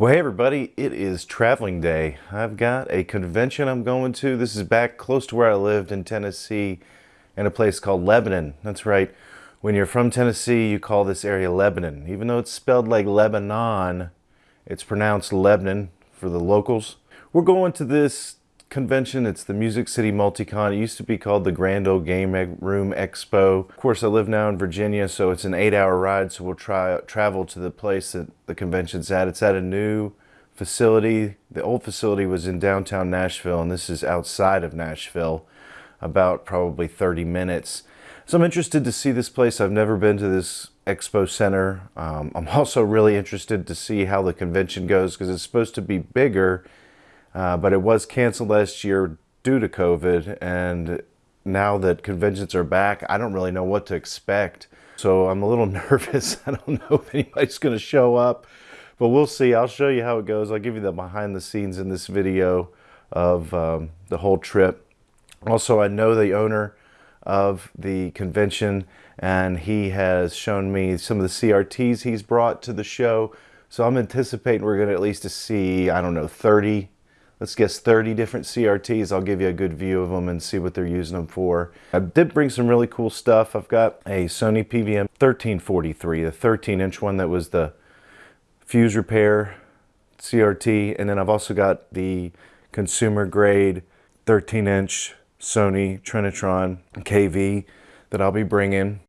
Well, hey everybody, it is traveling day. I've got a convention I'm going to. This is back close to where I lived in Tennessee in a place called Lebanon. That's right. When you're from Tennessee, you call this area Lebanon. Even though it's spelled like Lebanon, it's pronounced Lebanon for the locals. We're going to this convention. It's the Music City Multicon. It used to be called the Grand Ole Game Room Expo. Of course, I live now in Virginia, so it's an eight-hour ride, so we'll try travel to the place that the convention's at. It's at a new facility. The old facility was in downtown Nashville, and this is outside of Nashville, about probably 30 minutes. So I'm interested to see this place. I've never been to this expo center. Um, I'm also really interested to see how the convention goes because it's supposed to be bigger uh, but it was canceled last year due to COVID. And now that conventions are back, I don't really know what to expect. So I'm a little nervous. I don't know if anybody's going to show up, but we'll see. I'll show you how it goes. I'll give you the behind the scenes in this video of um, the whole trip. Also, I know the owner of the convention and he has shown me some of the CRTs he's brought to the show. So I'm anticipating we're going to at least see, I don't know, 30 let's guess 30 different CRTs. I'll give you a good view of them and see what they're using them for. I did bring some really cool stuff. I've got a Sony PVM 1343, the 13 inch one that was the fuse repair CRT. And then I've also got the consumer grade 13 inch Sony Trinitron KV that I'll be bringing.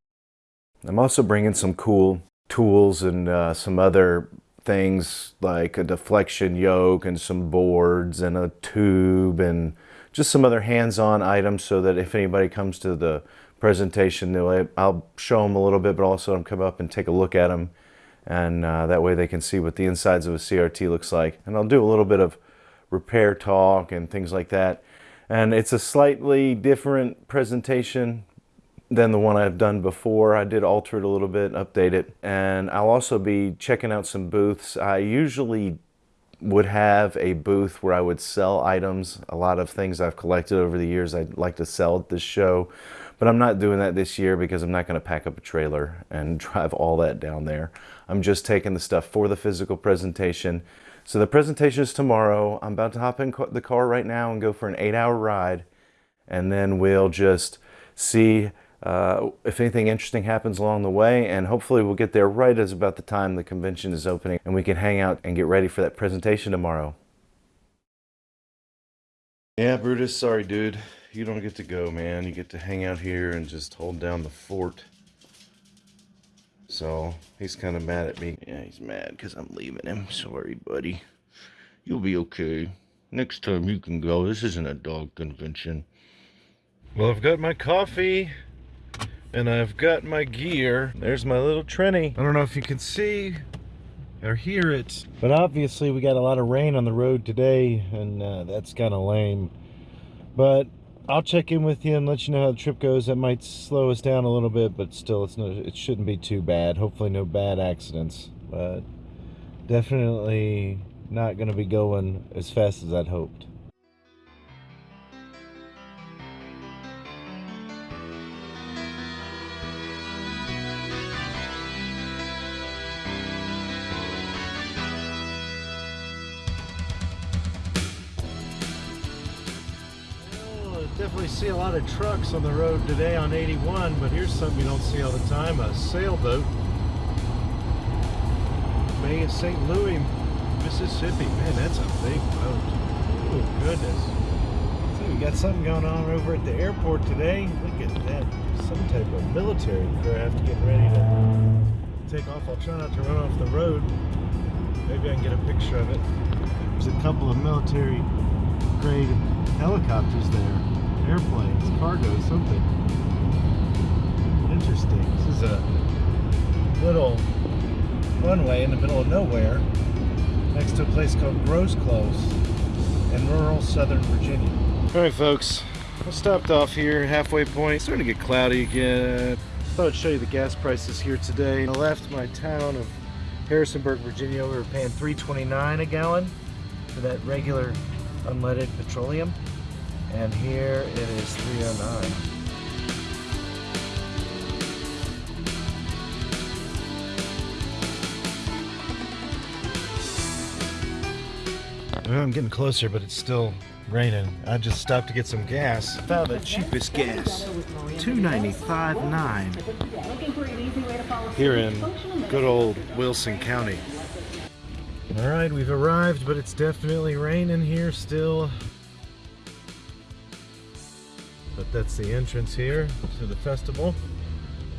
I'm also bringing some cool tools and uh, some other things like a deflection yoke and some boards and a tube and just some other hands-on items so that if anybody comes to the presentation, I'll show them a little bit, but also I'm come up and take a look at them. And uh, that way they can see what the insides of a CRT looks like. And I'll do a little bit of repair talk and things like that. And it's a slightly different presentation than the one I've done before. I did alter it a little bit, update it, and I'll also be checking out some booths. I usually would have a booth where I would sell items. A lot of things I've collected over the years I'd like to sell at this show, but I'm not doing that this year because I'm not going to pack up a trailer and drive all that down there. I'm just taking the stuff for the physical presentation. So the presentation is tomorrow. I'm about to hop in the car right now and go for an eight hour ride and then we'll just see uh, if anything interesting happens along the way and hopefully we'll get there right as about the time the convention is opening and we can hang out and get ready for that presentation tomorrow. Yeah, Brutus, sorry dude. You don't get to go, man. You get to hang out here and just hold down the fort. So, he's kind of mad at me. Yeah, he's mad because I'm leaving him. Sorry, buddy. You'll be okay. Next time you can go. This isn't a dog convention. Well, I've got my coffee and I've got my gear. There's my little Trini. I don't know if you can see or hear it. But obviously we got a lot of rain on the road today and uh, that's kind of lame. But I'll check in with you and let you know how the trip goes. That might slow us down a little bit, but still it's no, it shouldn't be too bad. Hopefully no bad accidents. But definitely not going to be going as fast as I'd hoped. On the road today on 81, but here's something you don't see all the time, a sailboat. Made in St. Louis, Mississippi. Man, that's a big boat. Oh, goodness. So we got something going on over at the airport today. Look at that. Some type of military craft getting ready to take off. I'll try not to run off the road. Maybe I can get a picture of it. There's a couple of military grade helicopters there airplanes, cargo, something. Interesting. This is a little runway in the middle of nowhere next to a place called Gross Close in rural southern Virginia. All right, folks, I stopped off here, halfway point. It's starting to get cloudy again. Thought I'd show you the gas prices here today. I left my town of Harrisonburg, Virginia. We were paying 3.29 a gallon for that regular unleaded petroleum and here it is 309 I'm getting closer, but it's still raining. I just stopped to get some gas. Found the cheapest gas. 295.9 here in good old Wilson County. All right, we've arrived, but it's definitely raining here still. But that's the entrance here to the festival.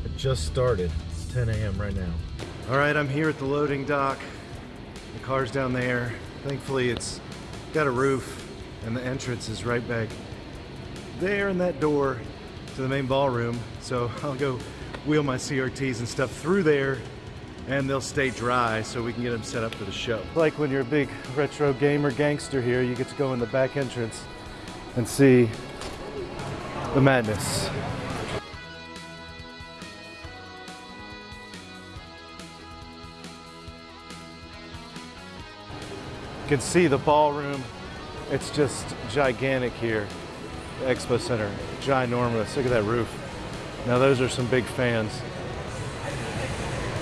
It just started. It's 10 a.m. right now. All right, I'm here at the loading dock. The car's down there. Thankfully, it's got a roof and the entrance is right back there in that door to the main ballroom. So I'll go wheel my CRTs and stuff through there and they'll stay dry so we can get them set up for the show. Like when you're a big retro gamer gangster here, you get to go in the back entrance and see the madness. You can see the ballroom. It's just gigantic here. The Expo Center, ginormous. Look at that roof. Now those are some big fans.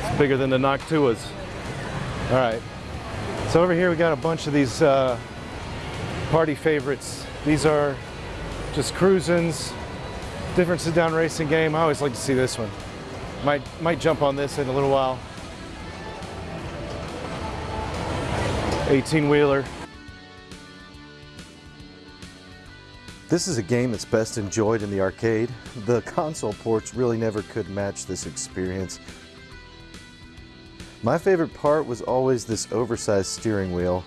It's bigger than the Noctuas. All right. So over here we got a bunch of these uh, party favorites. These are just cruisins, different sit-down racing game. I always like to see this one. Might might jump on this in a little while. 18 wheeler. This is a game that's best enjoyed in the arcade. The console ports really never could match this experience. My favorite part was always this oversized steering wheel.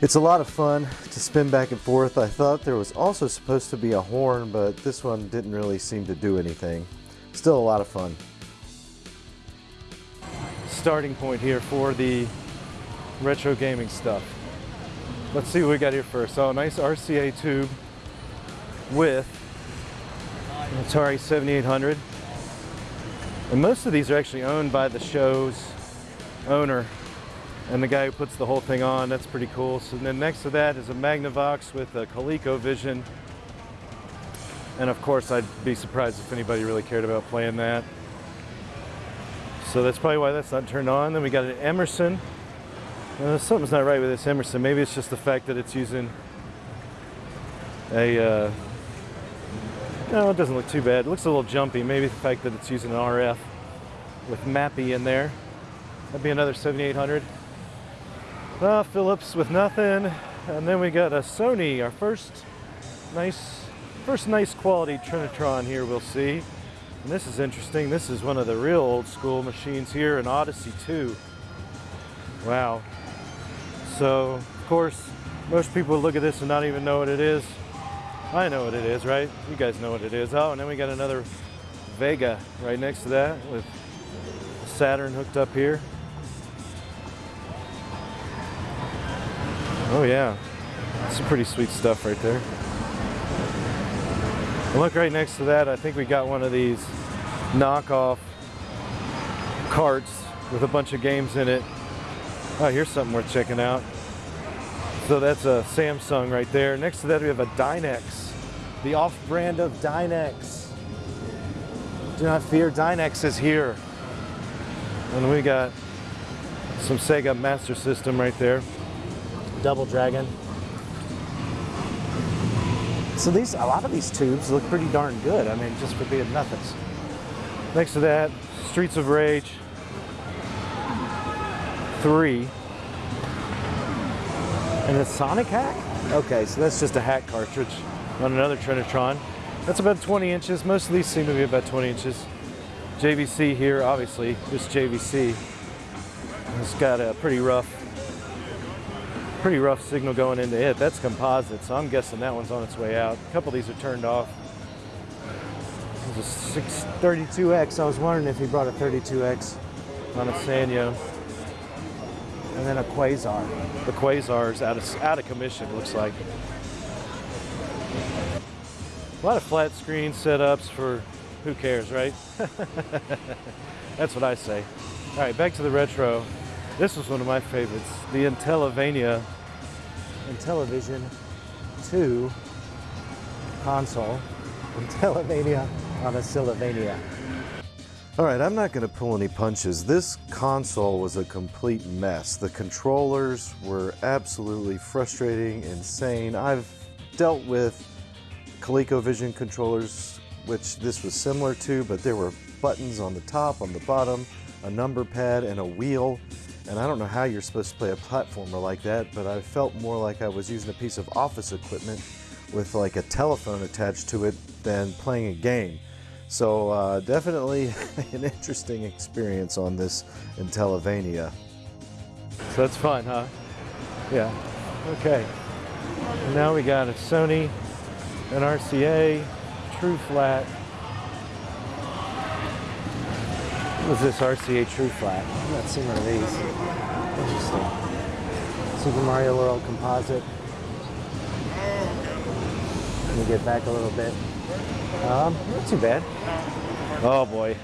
It's a lot of fun to spin back and forth. I thought there was also supposed to be a horn, but this one didn't really seem to do anything. Still a lot of fun. Starting point here for the retro gaming stuff. Let's see what we got here first. Oh, nice RCA tube with an Atari 7800. And most of these are actually owned by the show's owner and the guy who puts the whole thing on. That's pretty cool. So then next to that is a Magnavox with a ColecoVision. And of course, I'd be surprised if anybody really cared about playing that. So that's probably why that's not turned on. Then we got an Emerson. Uh, something's not right with this Emerson. Maybe it's just the fact that it's using a, uh, no, it doesn't look too bad. It looks a little jumpy. Maybe the fact that it's using an RF with Mappy in there. That'd be another 7800. Uh, Philips with nothing. And then we got a Sony, our first nice, first nice quality Trinitron here we'll see. And this is interesting. This is one of the real old school machines here, an Odyssey 2. Wow. So, of course, most people look at this and not even know what it is. I know what it is, right? You guys know what it is. Oh, and then we got another Sega right next to that with Saturn hooked up here. Oh yeah, some pretty sweet stuff right there. And look right next to that, I think we got one of these knockoff carts with a bunch of games in it. Oh, here's something worth checking out. So that's a Samsung right there. Next to that we have a Dynex, the off-brand of Dynex. Do not fear, Dynex is here. And we got some Sega Master System right there. Double Dragon. So these, a lot of these tubes look pretty darn good. I mean, just for being nothings. Next to that, Streets of Rage 3. And a Sonic hack? Okay, so that's just a hack cartridge on another Trinitron. That's about 20 inches. Most of these seem to be about 20 inches. JVC here, obviously, just JVC. It's got a pretty rough pretty rough signal going into it. That's composite, so I'm guessing that one's on its way out. A couple of these are turned off. There's a 632X. I was wondering if he brought a 32X on a Sanyo. And then a Quasar. The Quasar's out of, out of commission, looks like. A lot of flat screen setups for who cares, right? That's what I say. All right, back to the retro. This was one of my favorites, the Intellivision, Intellivision 2 console, Intellivision on a Sylvania. All right, I'm not going to pull any punches. This console was a complete mess. The controllers were absolutely frustrating, insane. I've dealt with ColecoVision controllers, which this was similar to, but there were buttons on the top, on the bottom, a number pad, and a wheel. And I don't know how you're supposed to play a platformer like that, but I felt more like I was using a piece of office equipment with like a telephone attached to it than playing a game. So uh, definitely an interesting experience on this Intellivision. So that's fun, huh? Yeah. Okay. Now we got a Sony, an RCA, True Flat. Was this RCA True Flat? I've not seen one of these. Interesting. Super Mario World Composite. Let me get back a little bit. Um, not too bad. Oh boy.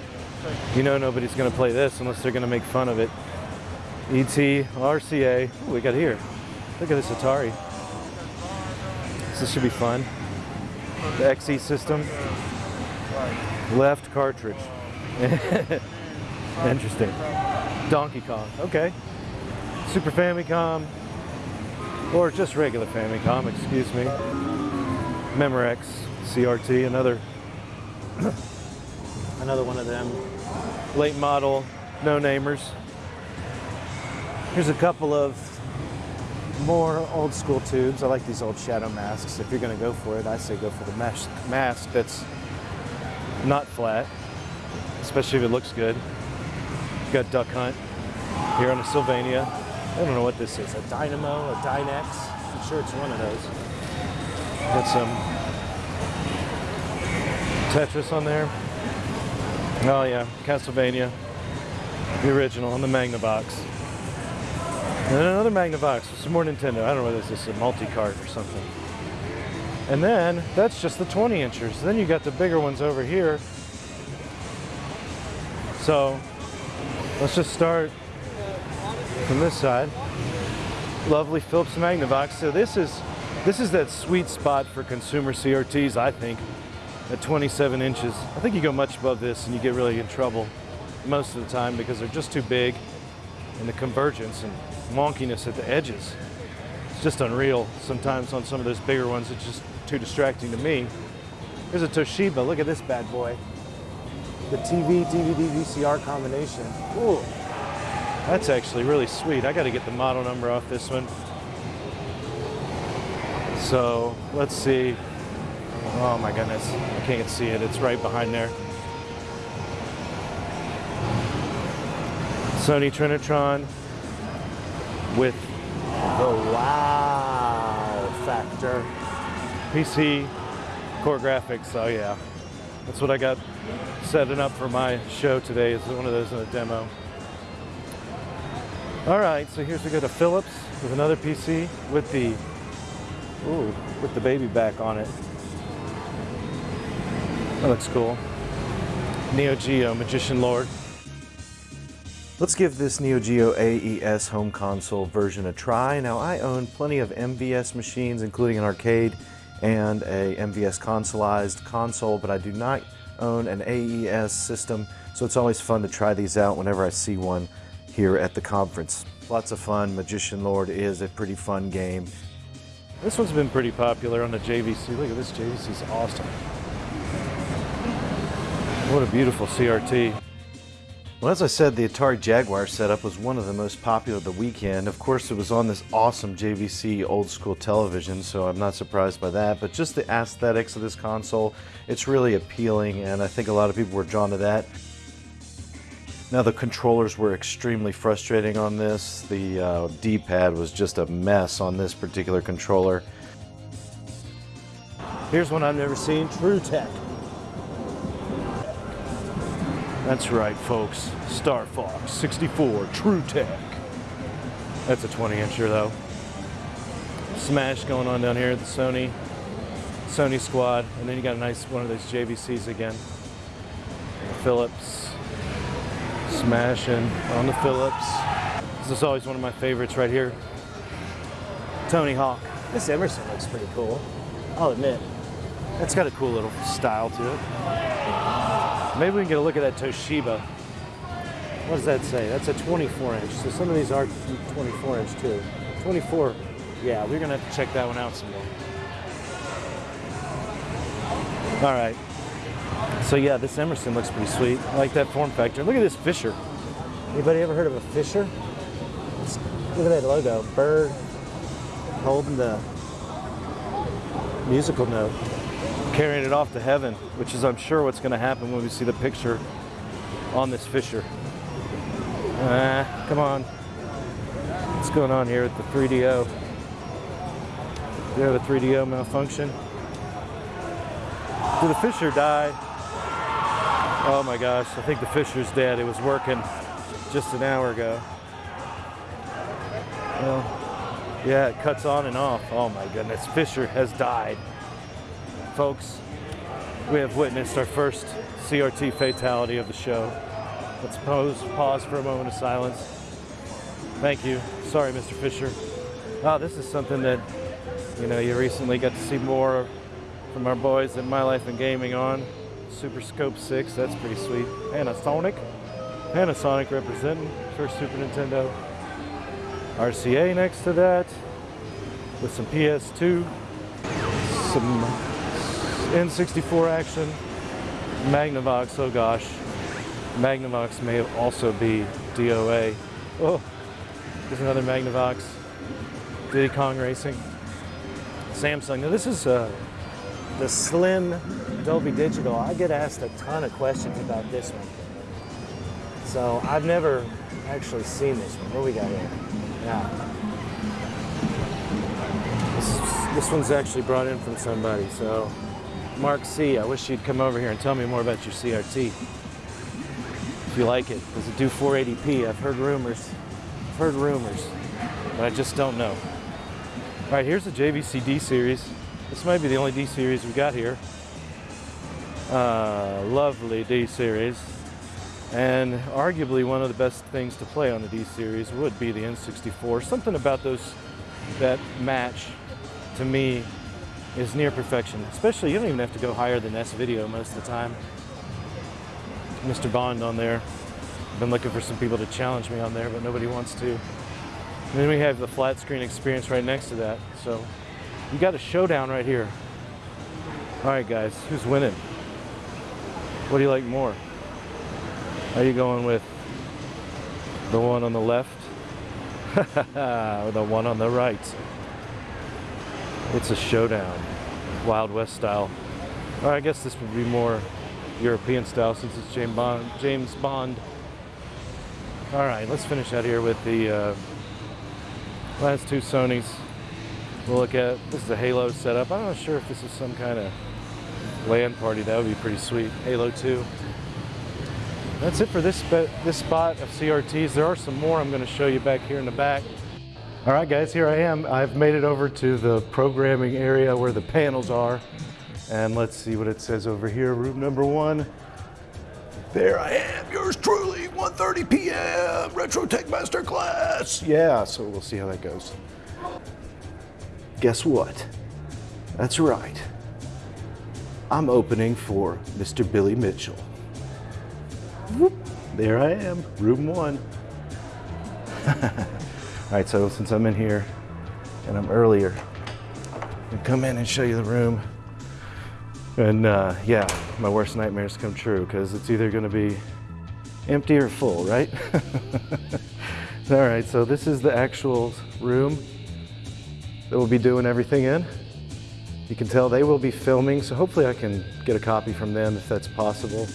You know nobody's going to play this unless they're going to make fun of it. ET, RCA. What we got here? Look at this Atari. This should be fun. The XE system. Left cartridge. Interesting. Donkey Kong. Okay. Super Famicom. Or just regular Famicom, excuse me. Memorex. CRT, another another one of them late model no-namers. Here's a couple of more old school tubes. I like these old shadow masks. If you're gonna go for it, I say go for the mesh mask that's not flat, especially if it looks good. Got Duck Hunt here on a Sylvania. I don't know what this is, a Dynamo, a Dynex. I'm sure it's one of those. Got some Tetris on there. Oh yeah, Castlevania. The original on the Magnavox. And another Magnavox, some more Nintendo. I don't know whether this is a multi-cart or something. And then, that's just the 20 inchers. Then you got the bigger ones over here. So, let's just start from this side. Lovely Philips Magnavox. So this is, this is that sweet spot for consumer CRTs, I think at 27 inches. I think you go much above this and you get really in trouble most of the time because they're just too big and the convergence and wonkiness at the edges. It's just unreal. Sometimes on some of those bigger ones, it's just too distracting to me. Here's a Toshiba. Look at this bad boy. The TV, DVD, VCR combination. Ooh, that's actually really sweet. I got to get the model number off this one. So let's see. Oh my goodness, I can't see it. It's right behind there. Sony Trinitron with the wow factor. PC CoreGrafx, oh yeah. That's what I got setting up for my show today is one of those in a demo. All right, so here's we go to Philips with another PC with the, ooh, with the baby back on it. That looks cool. Neo Geo, Magician Lord. Let's give this Neo Geo AES home console version a try. Now I own plenty of MVS machines, including an arcade and a MVS consoleized console, but I do not own an AES system, so it's always fun to try these out whenever I see one here at the conference. Lots of fun. Magician Lord is a pretty fun game. This one's been pretty popular on the JVC. Look at this, JVC is awesome. What a beautiful CRT. Well, as I said, the Atari Jaguar setup was one of the most popular of the weekend. Of course, it was on this awesome JVC old school television, so I'm not surprised by that. But just the aesthetics of this console, it's really appealing, and I think a lot of people were drawn to that. Now, the controllers were extremely frustrating on this. The uh, D-pad was just a mess on this particular controller. Here's one I've never seen, True Tech. That's right, folks. Star Fox 64 True Tech. That's a 20 incher though. Smash going on down here at the Sony Sony squad, and then you got a nice one of those JVCs again. Philips smashing on the Philips. This is always one of my favorites right here. Tony Hawk. This Emerson looks pretty cool. I'll admit. That's got a cool little style to it. Maybe we can get a look at that Toshiba. What does that say? That's a 24 inch. So some of these are 24 inch too. 24. Yeah, we're gonna have to check that one out some more. All right. So yeah, this Emerson looks pretty sweet. I like that form factor. Look at this Fisher. Anybody ever heard of a Fisher? Look at that logo. Bird holding the musical note. Carrying it off to heaven, which is I'm sure what's going to happen when we see the picture on this Fisher. Ah, come on. What's going on here with the 3DO? Do you have a 3DO malfunction? Did the Fisher die? Oh my gosh, I think the Fisher's dead. It was working just an hour ago. Well, yeah, it cuts on and off. Oh my goodness, Fisher has died. Folks, we have witnessed our first CRT fatality of the show. Let's pause, pause for a moment of silence. Thank you. Sorry, Mr. Fisher. Oh, this is something that, you know, you recently got to see more from our boys at My Life in Gaming on. Super Scope 6, that's pretty sweet. Panasonic. Panasonic representing first Super Nintendo. RCA next to that with some PS2, some N64 action, Magnavox, oh gosh. Magnavox may also be DOA. Oh, there's another Magnavox. Diddy Kong Racing. Samsung. Now this is uh, the slim Dolby Digital. I get asked a ton of questions about this one. So I've never actually seen this one. What we got here? Yeah. This, this one's actually brought in from somebody. So Mark C, I wish you'd come over here and tell me more about your CRT. If you like it. Does it do 480p? I've heard rumors. I've heard rumors, but I just don't know. All right, here's the JVC D series. This might be the only D series we've got here. Uh, lovely D series. And arguably one of the best things to play on the D series would be the N64. Something about those that match to me is near perfection. Especially you don't even have to go higher than S video most of the time. Mr. Bond on there. I've been looking for some people to challenge me on there, but nobody wants to. And then we have the flat screen experience right next to that. So you got a showdown right here. All right, guys, who's winning? What do you like more? Are you going with the one on the left or the one on the right? It's a showdown, Wild West style. Or I guess this would be more European style since it's James Bond. James Bond. All right, let's finish out here with the uh, last two Sonys. We'll look at, this is a Halo setup. I'm not sure if this is some kind of LAN party. That would be pretty sweet. Halo 2. That's it for this, this spot of CRTs. There are some more I'm going to show you back here in the back. All right, guys, here I am. I've made it over to the programming area where the panels are. And let's see what it says over here, room number one. There I am, yours truly, 1.30 p.m., Retro Tech Master Class. Yeah, so we'll see how that goes. Guess what? That's right. I'm opening for Mr. Billy Mitchell. Whoop, there I am, room one. All right, so since I'm in here and I'm earlier, I'll come in and show you the room. And uh, yeah, my worst nightmares come true because it's either going to be empty or full, right? All right, so this is the actual room that we'll be doing everything in. You can tell they will be filming, so hopefully I can get a copy from them if that's possible.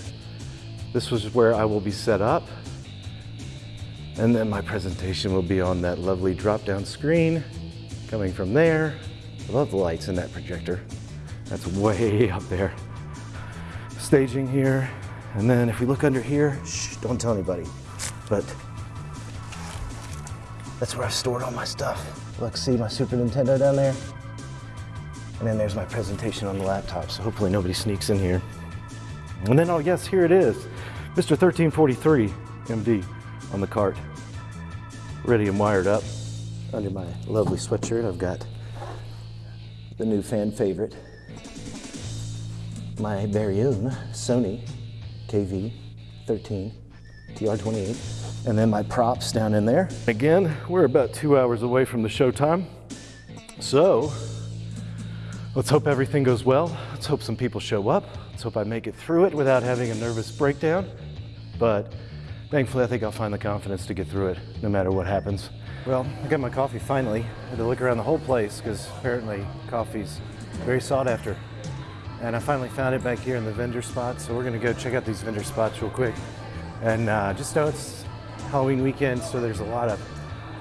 This was where I will be set up. And then my presentation will be on that lovely drop-down screen coming from there. I love the lights in that projector. That's way up there. Staging here. And then if we look under here, shh, don't tell anybody. But that's where I've stored all my stuff. Look, see my Super Nintendo down there? And then there's my presentation on the laptop, so hopefully nobody sneaks in here. And then, oh yes, here it is. Mr. 1343 MD on the cart. Ready and wired up. Under my lovely sweatshirt, I've got the new fan favorite, my very own Sony KV 13, TR28, and then my props down in there. Again, we're about two hours away from the showtime. So let's hope everything goes well. Let's hope some people show up. Let's hope I make it through it without having a nervous breakdown. But thankfully, I think I'll find the confidence to get through it no matter what happens. Well, I got my coffee finally. I had to look around the whole place because apparently coffee's very sought after. And I finally found it back here in the vendor spot. So we're gonna go check out these vendor spots real quick. And uh, just know it's Halloween weekend, so there's a lot of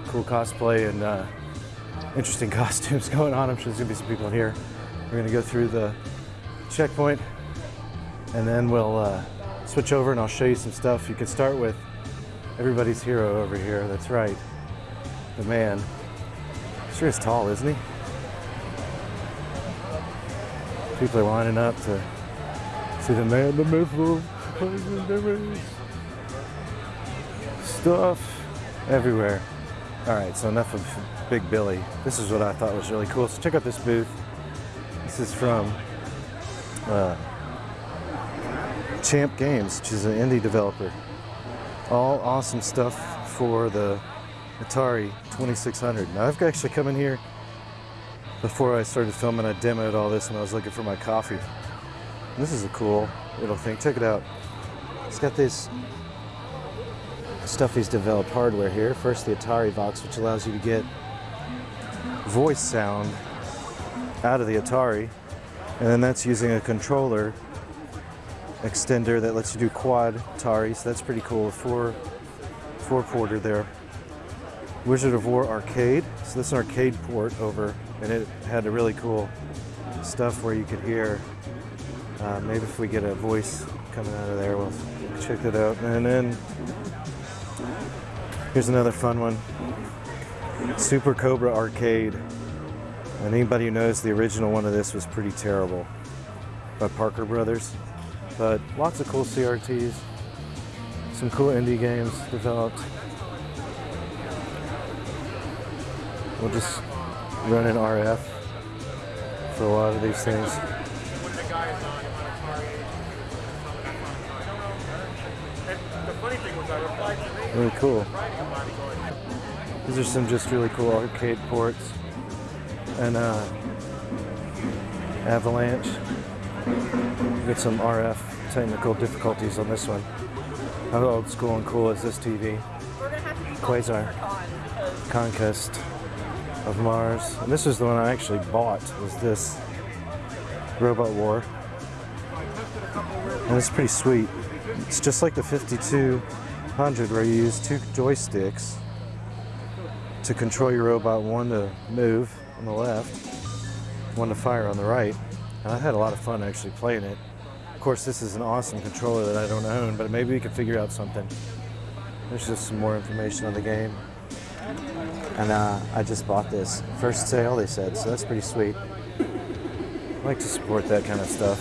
cool cosplay and uh, interesting costumes going on. I'm sure there's gonna be some people in here. We're gonna go through the checkpoint and then we'll uh, switch over and I'll show you some stuff. You can start with everybody's hero over here. That's right, the man. Sure is tall, isn't he? People are lining up to see the man, the the stuff everywhere. All right, so enough of Big Billy. This is what I thought was really cool. So check out this booth. This is from uh, Champ Games, which is an indie developer. All awesome stuff for the Atari 2600. Now I've actually come in here before I started filming. I demoed all this when I was looking for my coffee. This is a cool little thing. Check it out. It's got this stuff he's developed hardware here. First the Atari Vox, which allows you to get voice sound out of the Atari. And then that's using a controller extender that lets you do quad Atari, so that's pretty cool. Four, four porter there. Wizard of Wor arcade. So this an arcade port over, and it had a really cool stuff where you could hear. Uh, maybe if we get a voice coming out of there, we'll check that out. And then here's another fun one. Super Cobra Arcade. And anybody who knows the original one of this was pretty terrible by Parker Brothers. But lots of cool CRTs, some cool indie games developed. We'll just run an RF for a lot of these things. Really cool. These are some just really cool arcade ports and uh, Avalanche. Get some RF technical difficulties on this one. How old school and cool is this TV? Quasar. Conquest of Mars. And this is the one I actually bought, was this Robot War. And it's pretty sweet. It's just like the 5200 where you use two joysticks to control your robot, one to move on the left, one to fire on the right. And I had a lot of fun actually playing it. Of course, this is an awesome controller that I don't own, but maybe we could figure out something. There's just some more information on the game. And uh, I just bought this. First sale, they said, so that's pretty sweet. I like to support that kind of stuff.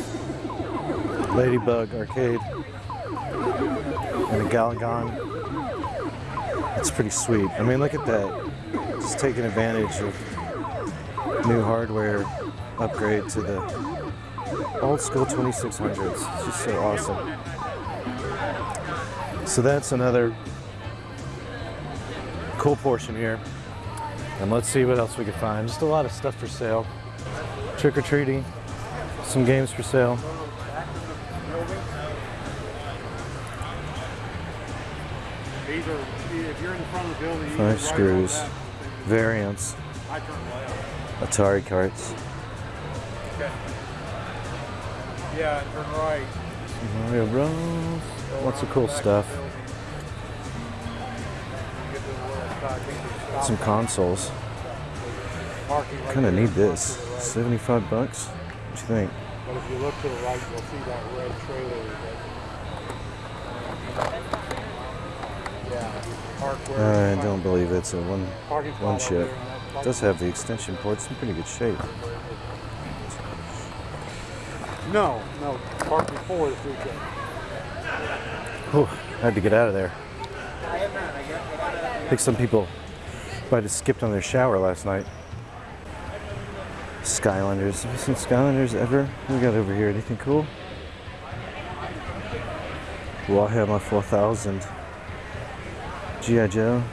Ladybug Arcade and a Galagon. It's pretty sweet. I mean, look at that. Just taking advantage of new hardware upgrade to the old school 2600s. It's just so awesome. So that's another cool portion here. And let's see what else we can find. Just a lot of stuff for sale. Trick or treating, some games for sale. Five screws, variants. Atari carts, Okay. Yeah, turn right. Mm-hmm. Mario Bros. Lots of cool stuff. Get to the left side, get to the stop Some consoles. Kind of need this. To the right. 75 bucks. What you think? But if you look to the right, you'll see that red trailer. that- uh, Yeah. I don't believe it's a one one over chip. there, and that's parking- does have the extension ports in pretty good shape. No, no, park before the food truck. Whew, had to get out of there. I think some people might have skipped on their shower last night. Skylanders. Have you seen Skylanders ever? We got over here? Anything cool? Warhammer 4000. G.I. Joe.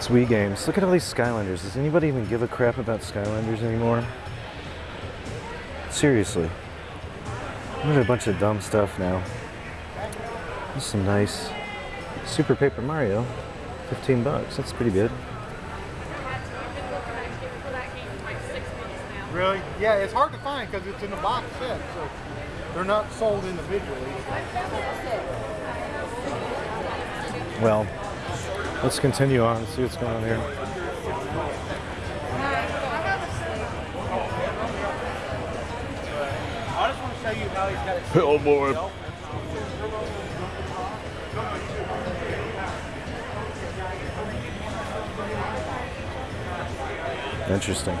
What's Wii games? Look at all these Skylanders. Does anybody even give a crap about Skylanders anymore? Seriously. Look at a bunch of dumb stuff now. This is some nice Super Paper Mario. 15 bucks. That's pretty good. Really? Yeah, it's hard to find because it's in a box set, so they're not sold individually. Well, let's continue on and see what's going on here. Boy. Interesting.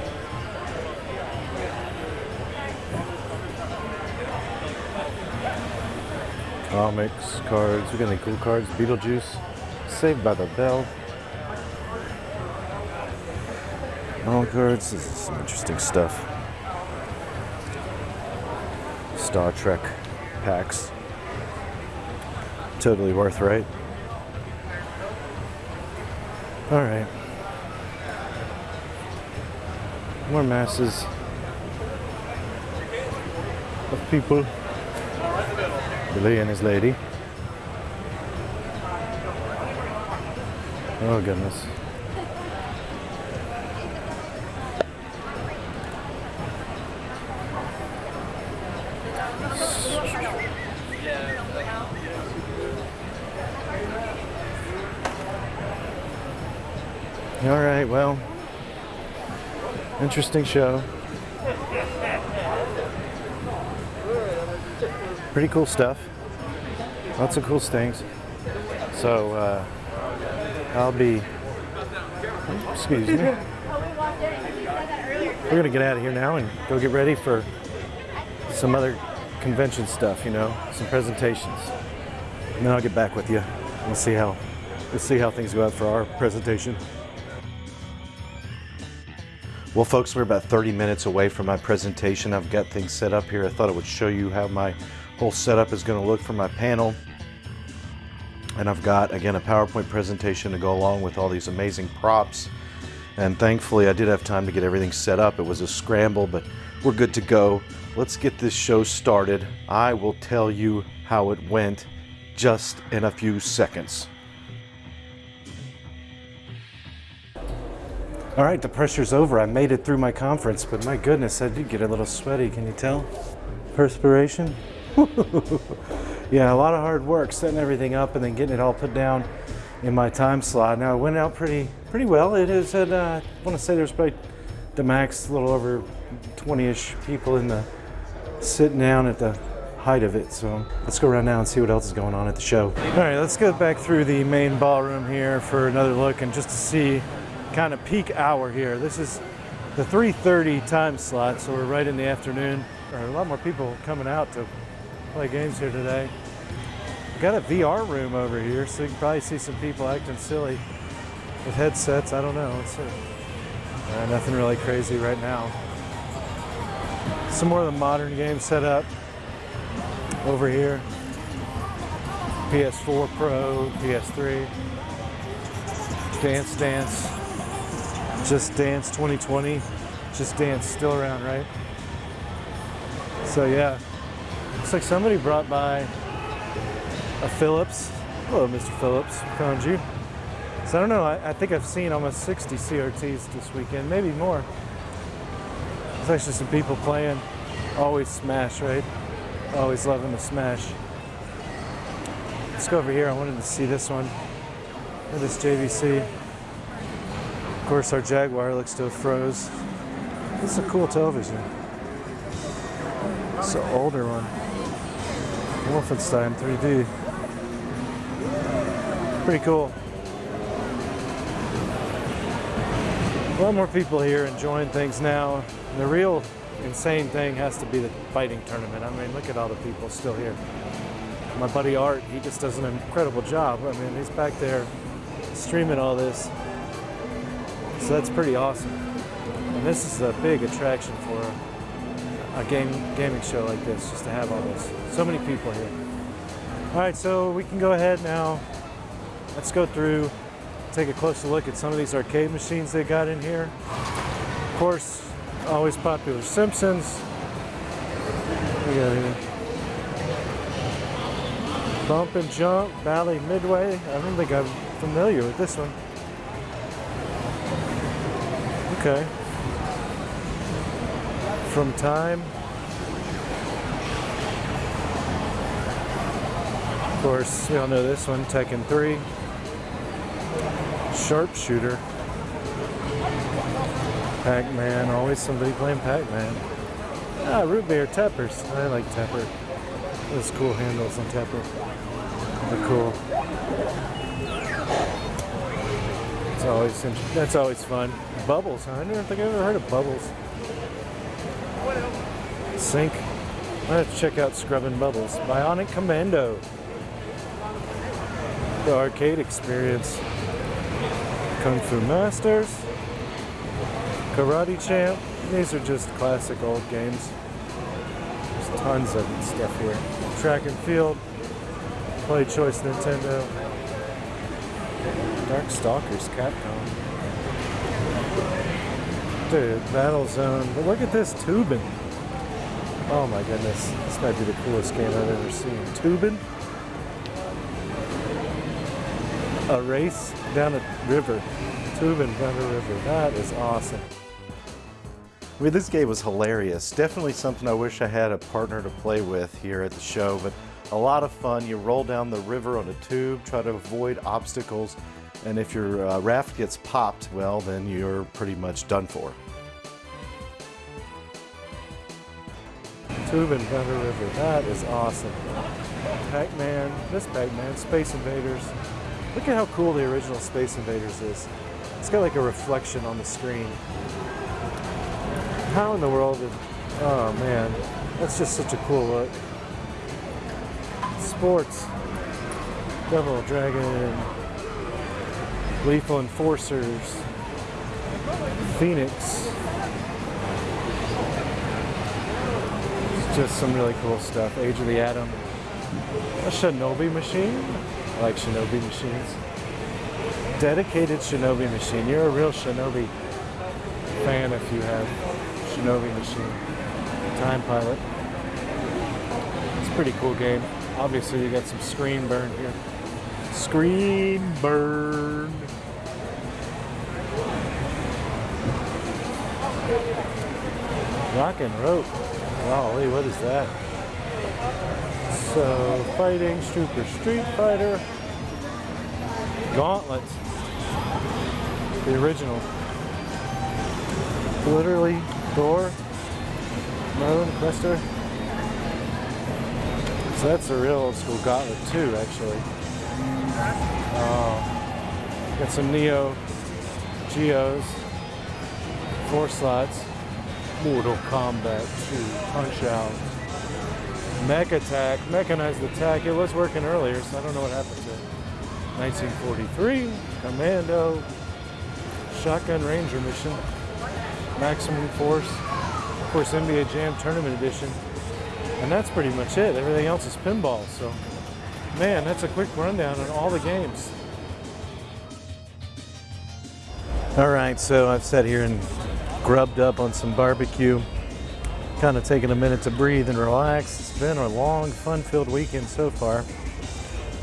Comics, cards. We got any cool cards? Beetlejuice. Saved by the Bell. All cards. This is some interesting stuff. Star Trek packs. Totally worth right. All right. More masses of people. Billy and his lady. Oh goodness. All right, well, interesting show. Pretty cool stuff. Lots of cool things. So uh, I'll be. Excuse me. We're gonna get out of here now and go get ready for some other convention stuff. You know, some presentations. And then I'll get back with you. We'll see how we'll see how things go out for our presentation. Well, folks, we're about 30 minutes away from my presentation. I've got things set up here. I thought I would show you how my whole setup is going to look for my panel. And I've got, again, a PowerPoint presentation to go along with all these amazing props. And thankfully, I did have time to get everything set up. It was a scramble, but we're good to go. Let's get this show started. I will tell you how it went just in a few seconds. All right, the pressure's over. I made it through my conference, but my goodness, I did get a little sweaty. Can you tell? Perspiration. yeah, a lot of hard work setting everything up and then getting it all put down in my time slot. Now it went out pretty pretty well. It is at uh, I want to say there's probably the max a little over 20ish people in the sitting down at the height of it. So let's go around now and see what else is going on at the show. All right, let's go back through the main ballroom here for another look and just to see kind of peak hour here. This is the 3.30 time slot, so we're right in the afternoon. There are a lot more people coming out to play games here today. Got a VR room over here, so you can probably see some people acting silly with headsets. I don't know. Let's see. Uh, nothing really crazy right now. Some more of the modern games set up over here. PS4 Pro, PS3, Dance Dance, Just Dance 2020, Just Dance still around, right? So yeah, looks like somebody brought by a Philips. Hello, Mr. Philips, found you. So I don't know, I, I think I've seen almost 60 CRTs this weekend, maybe more. There's actually some people playing, always Smash, right? Always loving the Smash. Let's go over here. I wanted to see this one. Look this JVC. Of course, our Jaguar looks to have froze. This is a cool television. It's an older one. Wolfenstein 3D. Pretty cool. A lot more people here enjoying things now. The real insane thing has to be the fighting tournament. I mean, look at all the people still here. My buddy Art, he just does an incredible job. I mean, he's back there streaming all this. So that's pretty awesome. And this is a big attraction for, a game gaming show like this, just to have all this. So many people here. All right, so we can go ahead now. Let's go through, take a closer look at some of these arcade machines they got in here. Of course, always popular Simpsons. We got here. Bump and Jump, Bally Midway. I don't think I'm familiar with this one. Okay. From Time. Of course, we all know this one, Tekken 3. Sharpshooter. Pac-Man, always somebody playing Pac-Man. Ah, root beer, Tappers. I like Tapper. Those cool handles on Tapper. They're cool. It's always that's always fun. Bubbles, huh? I don't think I've ever heard of Bubbles. Have to check out Scrubbing Bubbles. Bionic Commando. The arcade experience. Kung Fu Masters. Karate Champ. These are just classic old games. There's tons of stuff here. Track and Field. Play Choice Nintendo. Dark Stalkers Capcom. Dude, Battle Zone. But look at this tubing. Oh my goodness. This might be the coolest game I've ever seen. Tubing? A race down a river. Tubing down a river. That is awesome. I mean, this game was hilarious. Definitely something I wish I had a partner to play with here at the show, but a lot of fun. You roll down the river on a tube, try to avoid obstacles, and if your uh, raft gets popped, well, then you're pretty much done for. Down a river. That is awesome. Pac-Man. This Pac-Man. Space Invaders. Look at how cool the original Space Invaders is. It's got like a reflection on the screen. How in the world did... Oh man. That's just such a cool look. Sports. Devil Dragon. Lethal Enforcers. Phoenix. Just some really cool stuff. Age of the Atom. A Shinobi machine. I like Shinobi machines. Dedicated Shinobi machine. You're a real Shinobi fan if you have Shinobi machine. Time Pilot. It's a pretty cool game. Obviously, you got some screen burn here. Screen burn. Roc'n Rope. Golly, what is that? So, fighting, Super Street Fighter, Gauntlet, the original. Literally, Thor, Moon, Questor. So that's the real old school Gauntlet too, actually. Oh, got some Neo Geos, four slots. Mortal Kombat 2, Punch Out, Mech Attack, Mechanized Attack. It was working earlier, so I don't know what happened to it. 1943, Commando, Shotgun Ranger Mission, Maximum Force, of course NBA Jam Tournament Edition, and that's pretty much it. Everything else is pinball, so man, that's a quick rundown on all the games. All right, so I've sat here and grubbed up on some barbecue, kind of taking a minute to breathe and relax. It's been a long, fun-filled weekend so far.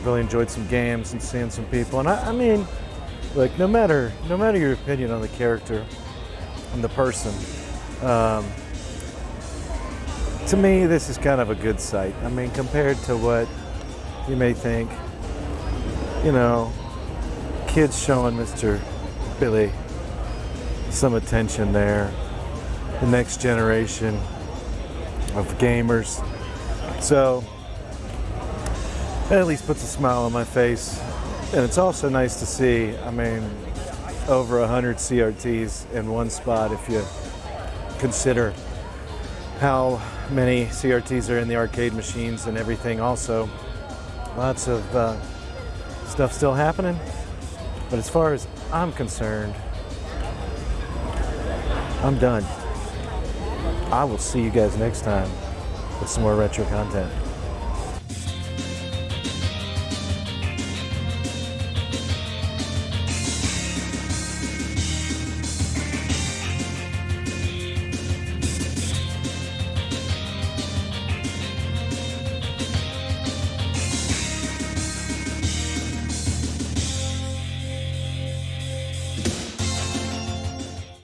Really enjoyed some games and seeing some people. And I, I mean, like no matter no matter your opinion on the character and the person, um, to me this is kind of a good sight. I mean, compared to what you may think, you know, kids showing Mr. Billy some attention there. The next generation of gamers. So, it at least puts a smile on my face. And it's also nice to see, I mean, over 100 CRTs in one spot if you consider how many CRTs are in the arcade machines and everything also. Lots of uh, stuff still happening. But as far as I'm concerned, I'm done. I will see you guys next time with some more retro content.